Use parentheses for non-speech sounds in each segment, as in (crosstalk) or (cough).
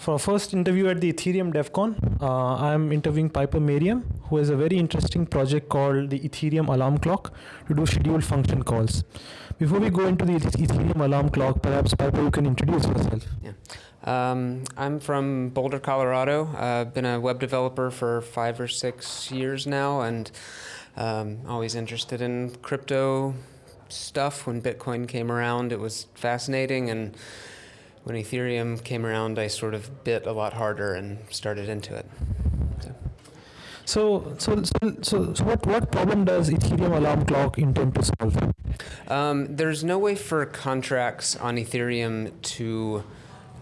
For our first interview at the Ethereum DevCon, uh, I'm interviewing Piper Merriam, who has a very interesting project called the Ethereum Alarm Clock to do scheduled function calls. Before we go into the Ethereum Alarm Clock, perhaps Piper, you can introduce yourself. Yeah. Um, I'm from Boulder, Colorado. I've been a web developer for five or six years now, and um, always interested in crypto stuff. When Bitcoin came around, it was fascinating, and when Ethereum came around, I sort of bit a lot harder and started into it. So, so, so, so, so what, what problem does Ethereum alarm clock intend to solve? Um, there's no way for contracts on Ethereum to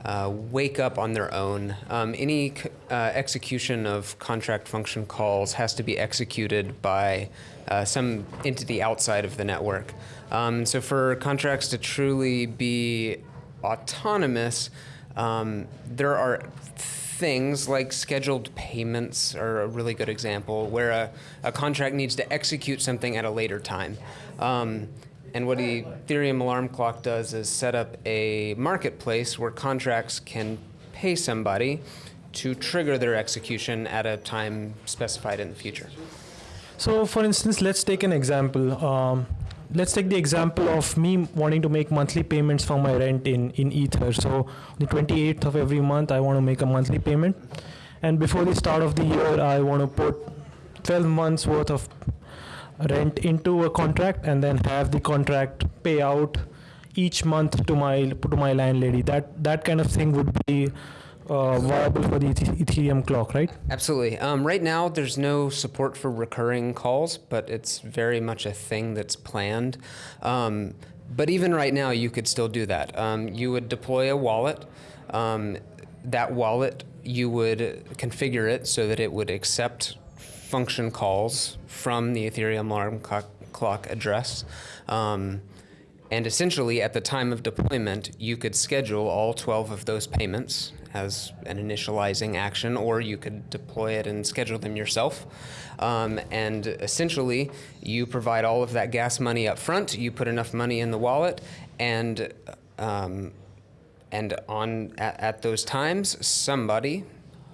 uh, wake up on their own. Um, any uh, execution of contract function calls has to be executed by uh, some entity outside of the network. Um, so for contracts to truly be autonomous, um, there are things like scheduled payments are a really good example where a, a contract needs to execute something at a later time. Um, and what the Ethereum alarm clock does is set up a marketplace where contracts can pay somebody to trigger their execution at a time specified in the future. So for instance, let's take an example. Um, let's take the example of me wanting to make monthly payments for my rent in, in Ether. So the 28th of every month, I want to make a monthly payment. And before the start of the year, I want to put 12 months worth of rent into a contract and then have the contract pay out each month to my to my landlady. That that kind of thing would be uh, viable for the Ethereum clock, right? Absolutely. Um, right now, there's no support for recurring calls, but it's very much a thing that's planned. Um, but even right now, you could still do that. Um, you would deploy a wallet. Um, that wallet, you would configure it so that it would accept function calls from the Ethereum alarm clock address. Um, and essentially, at the time of deployment, you could schedule all 12 of those payments as an initializing action, or you could deploy it and schedule them yourself. Um, and essentially, you provide all of that gas money up front, you put enough money in the wallet, and um, and on at, at, those times, somebody,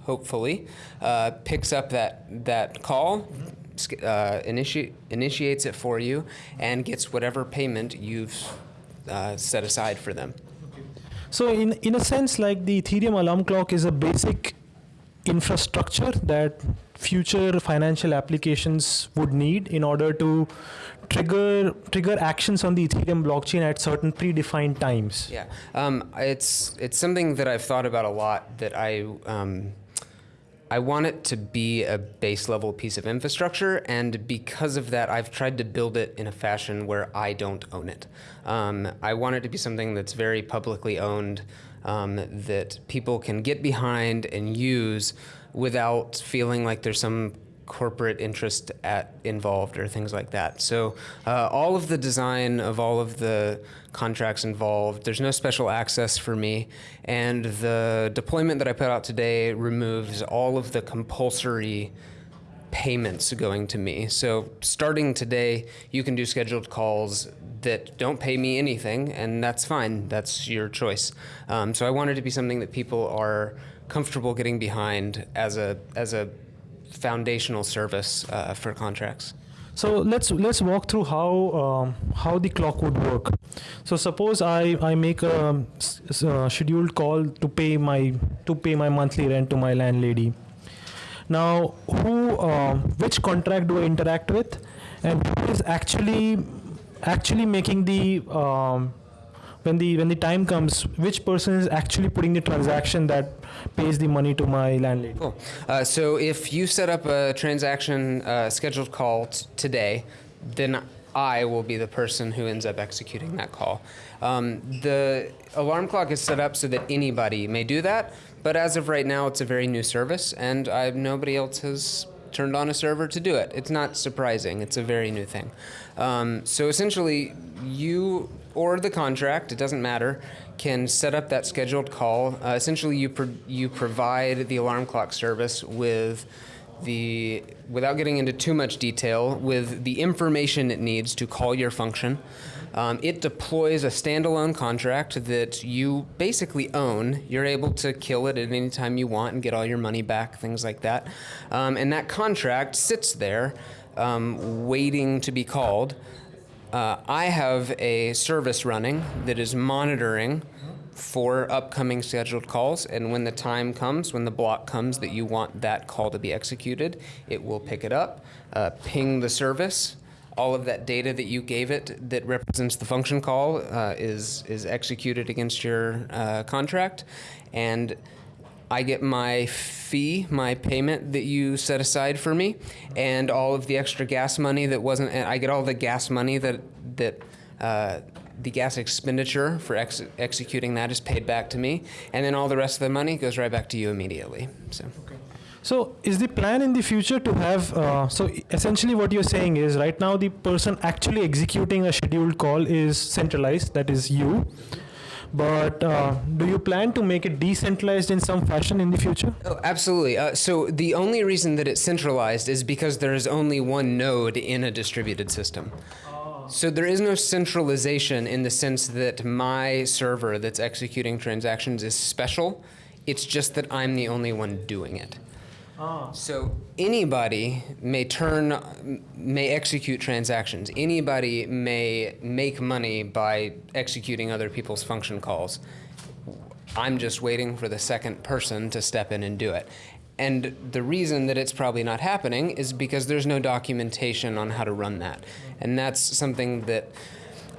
hopefully, uh, picks up that that call, uh, initi initiates it for you, and gets whatever payment you've uh, set aside for them. So in, in a sense, like the Ethereum alarm clock is a basic infrastructure that future financial applications would need in order to trigger trigger actions on the Ethereum blockchain at certain predefined times. Yeah, um, it's it's something that I've thought about a lot. That I um, I want it to be a base level piece of infrastructure, and because of that, I've tried to build it in a fashion where I don't own it. Um, I want it to be something that's very publicly owned, um, that people can get behind and use without feeling like there's some corporate interest at involved or things like that. So uh, all of the design of all of the contracts involved, there's no special access for me. And the deployment that I put out today removes all of the compulsory payments going to me. So starting today, you can do scheduled calls that don't pay me anything, and that's fine. That's your choice. Um, so I wanted to be something that people are comfortable getting behind as a as a foundational service uh, for contracts. So let's let's walk through how um, how the clock would work. So suppose I, I make a, a, scheduled call to pay my to pay my monthly rent to my landlady. Now, who uh, which contract do I interact with, and who is actually actually making the um, when the when the time comes, which person is actually putting the transaction that pays the money to my landlady? Cool. Uh, so if you set up a transaction uh, scheduled call today, then I will be the person who ends up executing that call. Um, the alarm clock is set up so that anybody may do that, but as of right now, it's a very new service, and I, nobody else has turned on a server to do it. It's not surprising. It's a very new thing. Um, so essentially, you or the contract, it doesn't matter, can set up that scheduled call. Uh, essentially, you, pro you provide the alarm clock service with the, without getting into too much detail, with the information it needs to call your function. Um, it deploys a standalone contract that you basically own. You're able to kill it at any time you want and get all your money back, things like that. Um, and that contract sits there um, waiting to be called. Uh, I have a service running that is monitoring for upcoming scheduled calls, and when the time comes, when the block comes that you want that call to be executed, it will pick it up, uh, ping the service. All of that data that you gave it that represents the function call uh, is is executed against your uh, contract, and I get my fee, my payment that you set aside for me, and all of the extra gas money that wasn't. I get all the gas money that that uh, the gas expenditure for ex- executing that is paid back to me, and then all the rest of the money goes right back to you immediately. So. So is the plan in the future to have, uh, so essentially what you're saying is right now the person actually executing a scheduled call is centralized, that is you. But uh, do you plan to make it decentralized in some fashion in the future? Oh, absolutely. Uh, so the only reason that it's centralized is because there is only one node in a distributed system. So there is no centralization in the sense that my server that's executing transactions is special. It's just that I'm the only one doing it. Oh. So anybody may turn, may execute transactions. Anybody may make money by executing other people's function calls. I'm just waiting for the second person to step in and do it. And the reason that it's probably not happening is because there's no documentation on how to run that. And that's something that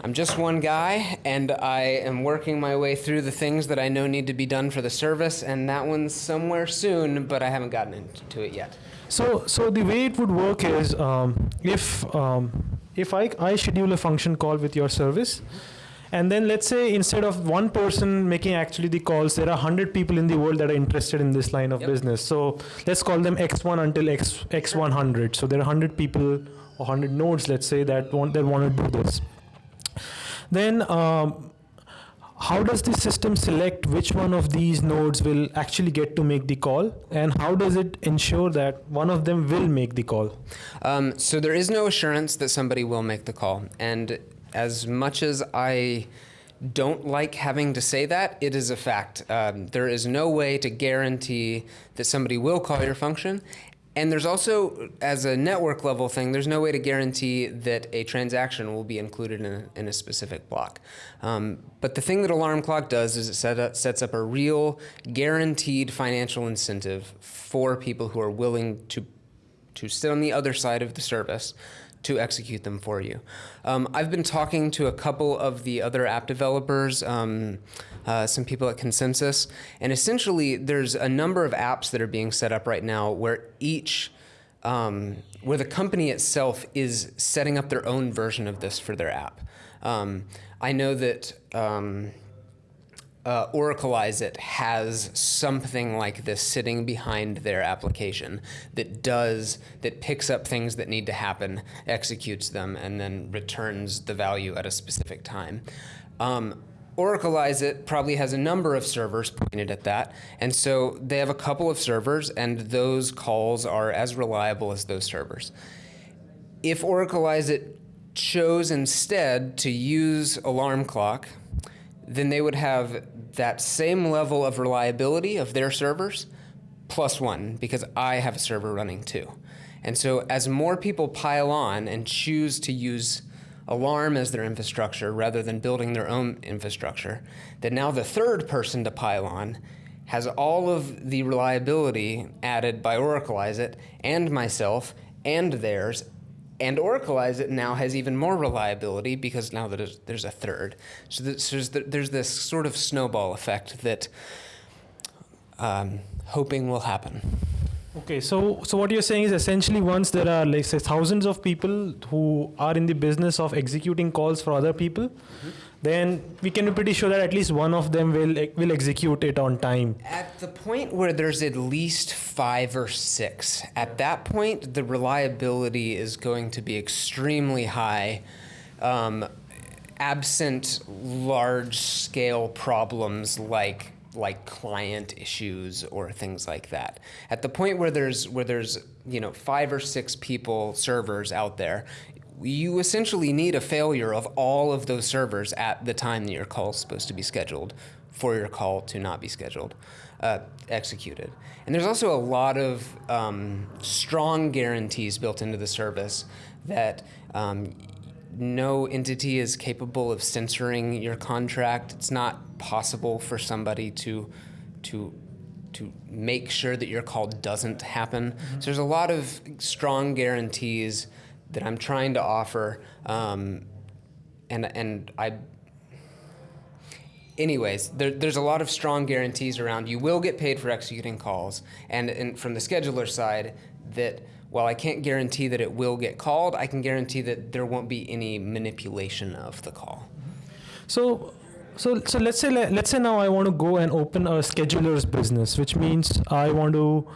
I'm just one guy, and I am working my way through the things that I know need to be done for the service, and that one's somewhere soon, but I haven't gotten into it yet. So, so the way it would work is um, if um, if I, I schedule a function call with your service, and then let's say instead of one person making actually the calls, there are 100 people in the world that are interested in this line of Yep. business. So let's call them X1 until X, X100. So there are 100 people or 100 nodes, let's say, that want, that want to do this. Then um, how does the system select which one of these nodes will actually get to make the call? And how does it ensure that one of them will make the call? Um, so there is no assurance that somebody will make the call. And as much as I don't like having to say that, it is a fact. Um, there is no way to guarantee that somebody will call your function. And there's also, as a network level thing, there's no way to guarantee that a transaction will be included in a, in a specific block. Um, but the thing that Alarm Clock does is it set up, sets up a real guaranteed financial incentive for people who are willing to to sit on the other side of the service to execute them for you. Um, I've been talking to a couple of the other app developers, um, uh, some people at ConsenSys, and essentially there's a number of apps that are being set up right now where each um, where the company itself is setting up their own version of this for their app. Um, I know that um, uh, Oraclize it has something like this sitting behind their application that does that picks up things that need to happen, executes them, and then returns the value at a specific time. Um, Oraclize it probably has a number of servers pointed at that, and so they have a couple of servers, and those calls are as reliable as those servers. If Oraclize it chose instead to use Alarm Clock, then they would have that same level of reliability of their servers plus one because I have a server running too. And so as more people pile on and choose to use Alarm as their infrastructure rather than building their own infrastructure, That now the third person to pile on has all of the reliability added by Oraclize it and myself and theirs and Oraclize it now has even more reliability because now that there's, there's a third. So there's, there's, there's this sort of snowball effect that um, hoping will happen. Okay, so so what you're saying is essentially once there are like say thousands of people who are in the business of executing calls for other people, then we can be pretty sure that at least one of them will will execute it on time. At the point where there's at least five or six, at that point, the reliability is going to be extremely high. Um, absent large scale problems like like client issues or things like that. At the point where there's where there's you know five or six people servers out there, you essentially need a failure of all of those servers at the time that your call is supposed to be scheduled for your call to not be scheduled, uh, executed. And there's also a lot of um, strong guarantees built into the service that um, no entity is capable of censoring your contract. It's not possible for somebody to to to make sure that your call doesn't happen. So there's a lot of strong guarantees that I'm trying to offer, um, and and I. Anyways, there, there's a lot of strong guarantees around. You will get paid for executing calls, and, and from the scheduler side, that while I can't guarantee that it will get called, I can guarantee that there won't be any manipulation of the call. So, so, so let's say let's say now I want to go and open a scheduler's business, which means I want to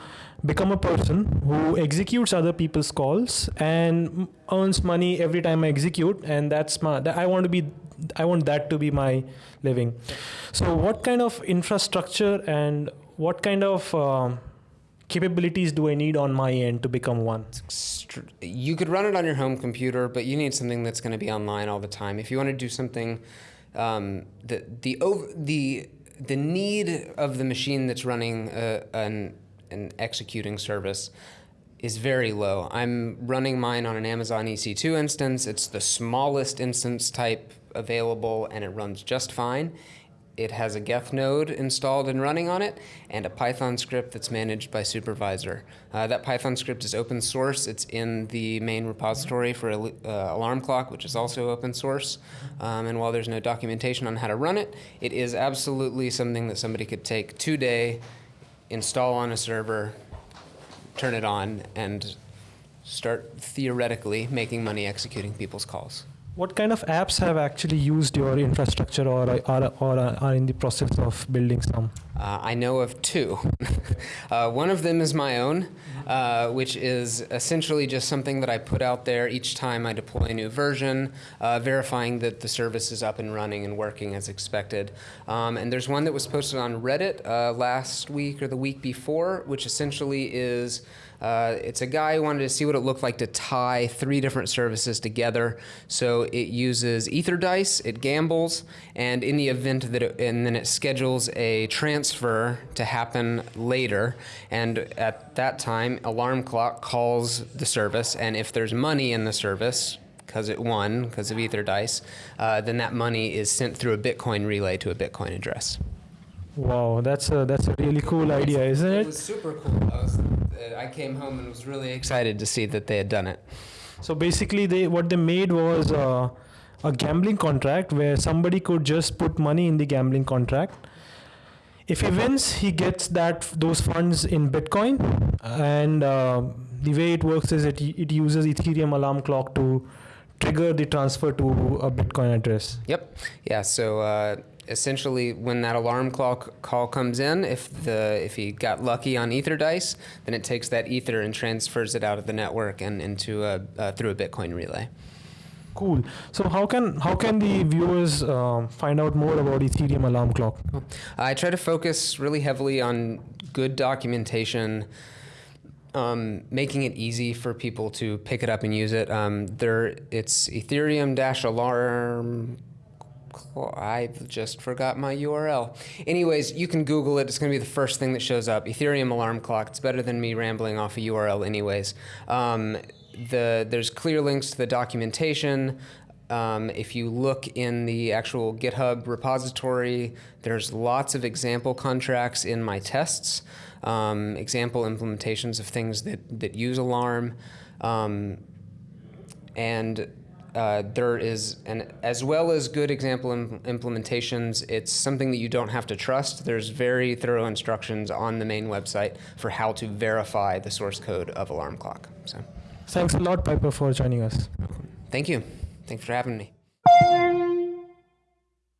become a person who executes other people's calls and earns money every time I execute, and that's my. I want to be. I want that to be my living. So, what kind of infrastructure and what kind of um, capabilities do I need on my end to become one? You could run it on your home computer, but you need something that's going to be online all the time. If you want to do something, um, the the the the need of the machine that's running uh, an an executing service is very low. I'm running mine on an Amazon EC2 instance. It's the smallest instance type available, and it runs just fine. It has a Geth node installed and running on it, and a Python script that's managed by Supervisor. Uh, that Python script is open source. It's in the main repository for uh, Alarm Clock, which is also open source. Um, and while there's no documentation on how to run it, it is absolutely something that somebody could take today, install on a server, turn it on, and start theoretically making money executing people's calls. What kind of apps have actually used your infrastructure or are, or are in the process of building some? Uh, I know of two. (laughs) uh, one of them is my own, uh, which is essentially just something that I put out there each time I deploy a new version, uh, verifying that the service is up and running and working as expected. Um, and there's one that was posted on Reddit uh, last week or the week before, which essentially is uh, it's a guy who wanted to see what it looked like to tie three different services together. So it uses EtherDice, it gambles, and in the event that it, and then it schedules a transfer to happen later. And at that time, alarm clock calls the service, and if there's money in the service, because it won because of EtherDice, uh, then that money is sent through a Bitcoin relay to a Bitcoin address. Wow, that's a that's a really cool idea, isn't it? It was super cool. I, was, uh, I came home and was really excited to see that they had done it. So basically, they what they made was uh, a gambling contract where somebody could just put money in the gambling contract. If he wins, he gets that those funds in Bitcoin, and uh, the way it works is it it uses Ethereum alarm clock to trigger the transfer to a Bitcoin address. Yep. Yeah. So uh, essentially when that alarm clock call comes in, if the if he got lucky on EtherDice, then it takes that Ether and transfers it out of the network and into a uh, through a Bitcoin relay. Cool. So how can how can the viewers uh, find out more about Ethereum alarm clock? I try to focus really heavily on good documentation. Um, making it easy for people to pick it up and use it. Um, there, it's Ethereum-alarm I just forgot my URL. Anyways, you can Google it. It's going to be the first thing that shows up. Ethereum alarm clock. It's better than me rambling off a URL anyways. Um, the, there's clear links to the documentation. Um, if you look in the actual GitHub repository, there's lots of example contracts in my tests, um, example implementations of things that, that use Alarm. Um, and uh, there is, an, as well as good example Im implementations, it's something that you don't have to trust. There's very thorough instructions on the main website for how to verify the source code of Alarm Clock. So, Thanks a lot, Piper, for joining us. Thank you. Thanks for having me.